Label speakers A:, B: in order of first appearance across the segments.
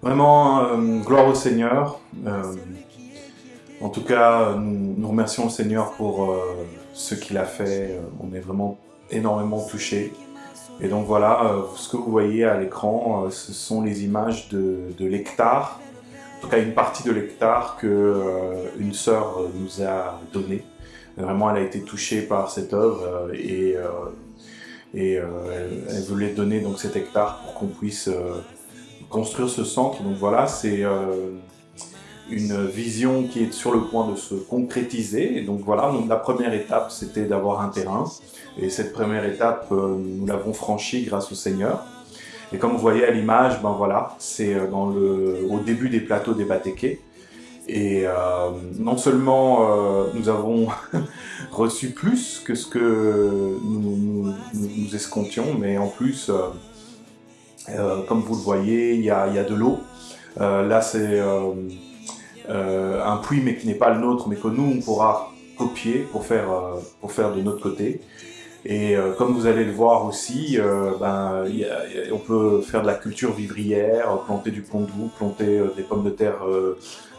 A: Vraiment, euh, gloire au Seigneur. Euh, en tout cas, nous, remercions le Seigneur pour euh, ce qu'il a fait. On est vraiment énormément touchés. Et donc voilà, ce que vous voyez à l'écran, ce sont les images de, l'hectare. En tout cas, une partie de l'hectare que une sœur nous a donné. Vraiment, elle a été touchée par cette œuvre et, et elle, elle, voulait donner donc cet hectare pour qu'on puisse construire ce centre. Donc voilà, c'est euh, une vision qui est sur le point de se concrétiser. Donc voilà, donc la première étape, c'était d'avoir un terrain. Et cette première étape, euh, nous l'avons franchie grâce au Seigneur. Et comme vous voyez à l'image, ben voilà, c'est euh, dans le au début des plateaux des Batéqués. Et non seulement nous avons reçu plus que ce que nous, nous, nous escomptions, mais en plus, comme vous le voyez, il y a, de l'eau. Euh, là, c'est euh, un puits, mais qui n'est pas le nôtre, mais que nous, on pourra copier pour faire, pour faire de notre côté. Et euh, comme vous allez le voir aussi, euh, ben, on peut faire de la culture vivrière, planter du pont doux, planter euh, des pommes de terre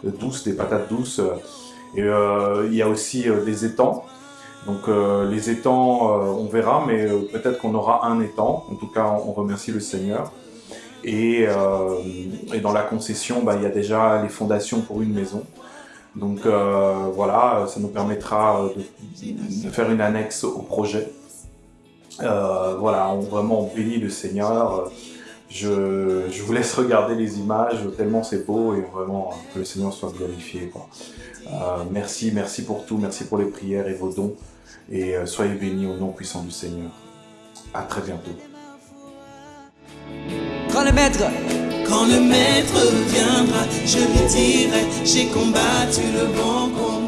A: douces, des patates douces. Et il y a aussi des étangs. Donc les étangs, on verra, mais peut-être qu'on aura un étang. En tout cas, on remercie le Seigneur. Et, dans la concession, ben, il y a déjà les fondations pour une maison. Donc euh, voilà, ça nous permettra de, faire une annexe au projet. Euh, voilà, on vraiment bénit le Seigneur. Je, vous laisse regarder les images, tellement c'est beau et vraiment que le Seigneur soit glorifié. Euh, merci, merci pour tout, merci pour les prières et vos dons. Et euh, soyez bénis au nom puissant du Seigneur. À très bientôt.
B: Quand le maître, quand le maître viendra, je lui dirai, j'ai combattu le bon combat.